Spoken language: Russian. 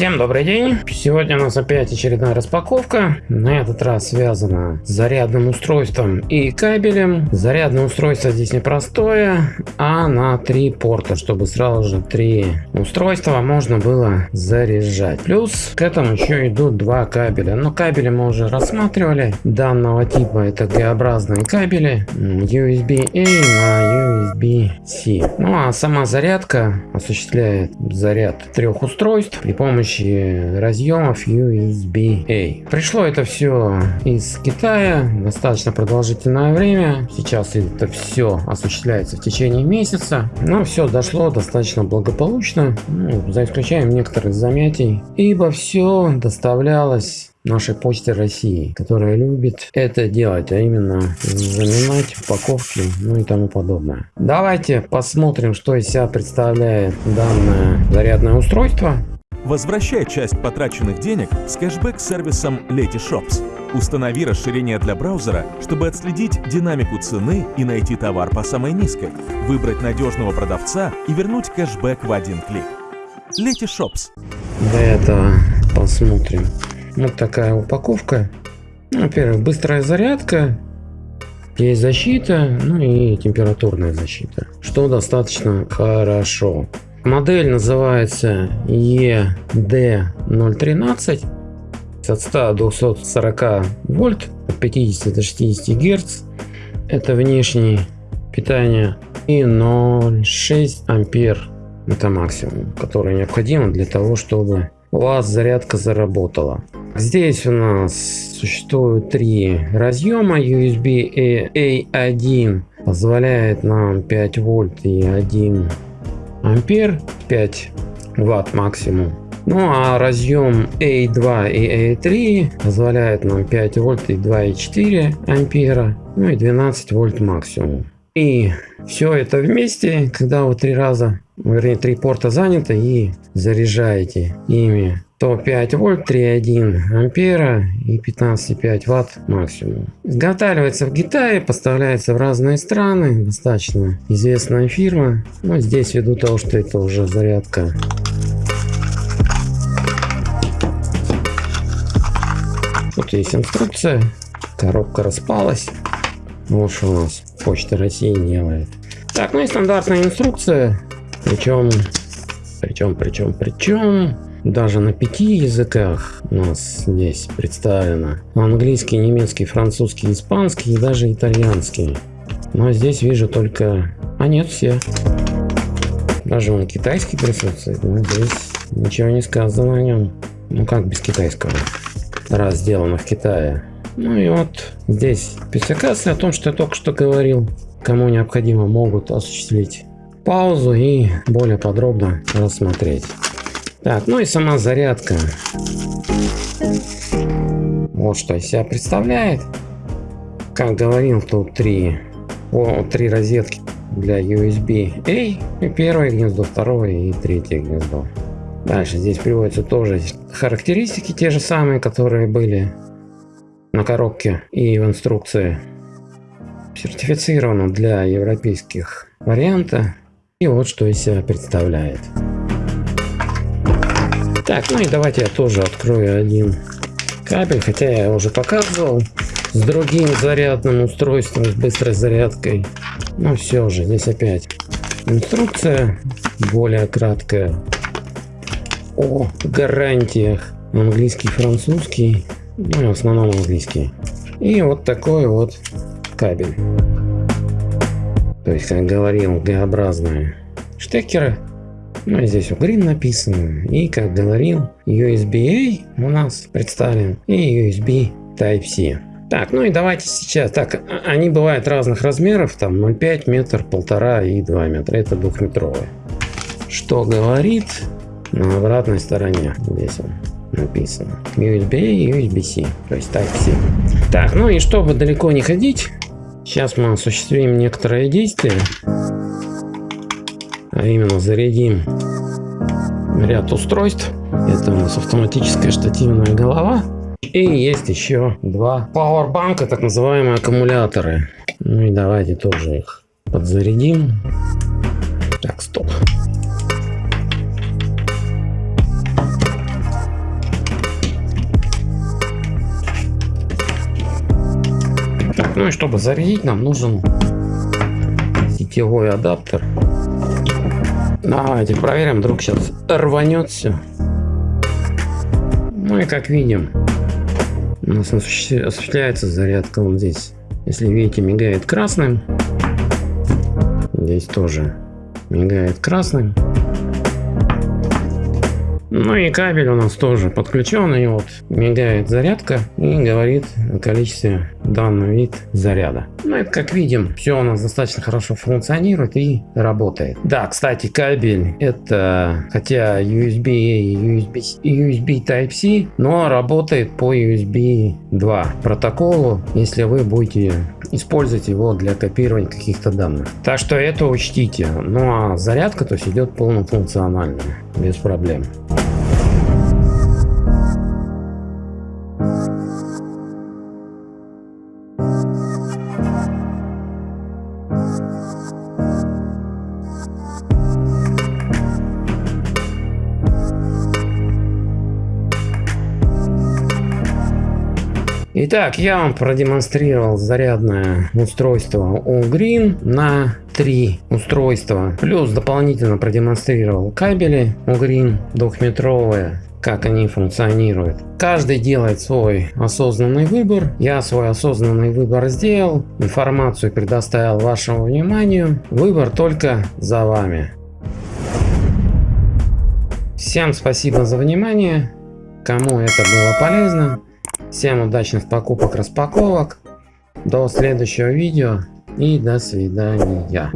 Всем добрый день! Сегодня у нас опять очередная распаковка. На этот раз связана с зарядным устройством и кабелем. Зарядное устройство здесь непростое, а на три порта, чтобы сразу же три устройства можно было заряжать. Плюс к этому еще идут два кабеля. Но кабели мы уже рассматривали. Данного типа это Г-образные кабели USB-A на USB-C. Ну а сама зарядка осуществляет заряд трех устройств при помощи помощи разъемов USB-A. Пришло это все из Китая, достаточно продолжительное время. Сейчас это все осуществляется в течение месяца. Но все дошло достаточно благополучно, ну, за исключением некоторых замятий. Ибо все доставлялось нашей почте России, которая любит это делать, а именно заминать упаковки, ну и тому подобное. Давайте посмотрим, что из себя представляет данное зарядное устройство. Возвращай часть потраченных денег с кэшбэк-сервисом Letyshops. Установи расширение для браузера, чтобы отследить динамику цены и найти товар по самой низкой, выбрать надежного продавца и вернуть кэшбэк в один клик. Letyshops. Для этого посмотрим. Вот такая упаковка. Ну, во-первых, быстрая зарядка, есть защита, ну и температурная защита, что достаточно хорошо. Модель называется ED013 от 100 до 240 вольт от 50 до 60 герц. Это внешнее питание и 0,6 ампер это максимум который необходимо для того чтобы у вас зарядка заработала. Здесь у нас существует три разъема. USB A1 позволяет нам 5 вольт и 1 ампер 5 ватт максимум. Ну а разъем A2 и A3 позволяет нам 5 вольт и 2,4 ампера ну и 12 вольт максимум. И все это вместе когда вы три раза вернее три порта заняты и заряжаете ими то 5 вольт 3,1 ампера и 15,5 ватт максимум. Изготавливается в Китае, поставляется в разные страны, достаточно известная фирма. Но здесь ввиду того, что это уже зарядка Тут есть инструкция, коробка распалась. Вот что у нас Почта России делает. Так, ну и стандартная инструкция. Причем, причем, причем, причем даже на пяти языках у нас здесь представлено. Английский, немецкий, французский, испанский и даже итальянский. Но здесь вижу только... А нет, все. Даже он китайский присутствует, но здесь ничего не сказано о нем. Ну как без китайского? Раз сделано в Китае. Ну и вот здесь спецификация о том, что я только что говорил. Кому необходимо, могут осуществить паузу и более подробно рассмотреть. Так, ну и сама зарядка. Вот что из себя представляет. Как говорил, тут три, о, три розетки для USB-A. И первое гнездо, второе и третье гнездо. Дальше здесь приводятся тоже характеристики, те же самые, которые были на коробке и в инструкции. Сертифицировано для европейских варианта. И вот что из себя представляет. Так, ну и давайте я тоже открою один кабель, хотя я уже показывал с другим зарядным устройством, с быстрой зарядкой. Но все же, здесь опять инструкция более краткая о гарантиях английский, французский, ну в основном английский. И вот такой вот кабель. То есть, как говорил, Г-образные штекеры ну, здесь Green написано. И, как говорил, USB-A у нас представлен. И USB Type-C. Так, ну и давайте сейчас. Так, а, они бывают разных размеров. Там 0,5 метр, полтора и 2 метра. Это двухметровые. Что говорит на обратной стороне. Здесь он написано. USB-A и USB-C. То есть Type-C. Так, ну и чтобы далеко не ходить, сейчас мы осуществим некоторые действия а именно зарядим ряд устройств. Это у нас автоматическая штативная голова. И есть еще два пауэрбанка, так называемые аккумуляторы. Ну и давайте тоже их подзарядим. Так, стоп. Ну и чтобы зарядить, нам нужен сетевой адаптер Давайте проверим, вдруг сейчас рванет все. Ну и как видим, у нас осуществляется зарядка вот здесь. Если видите, мигает красным. Здесь тоже мигает красным. Ну и кабель у нас тоже подключен, и вот мигает зарядка и говорит о количестве данный вид заряда. Ну это как видим, все у нас достаточно хорошо функционирует и работает. Да, кстати, кабель это хотя USB и USB, USB Type-C, но работает по USB 2 протоколу, если вы будете использовать его для копирования каких-то данных. Так что это учтите. Ну а зарядка то есть идет полнофункционально, без проблем. Итак, я вам продемонстрировал зарядное устройство Green на три устройства. Плюс дополнительно продемонстрировал кабели Green двухметровые как они функционируют. Каждый делает свой осознанный выбор. Я свой осознанный выбор сделал. Информацию предоставил вашему вниманию. Выбор только за вами. Всем спасибо за внимание. Кому это было полезно. Всем удачных покупок, распаковок. До следующего видео и до свидания.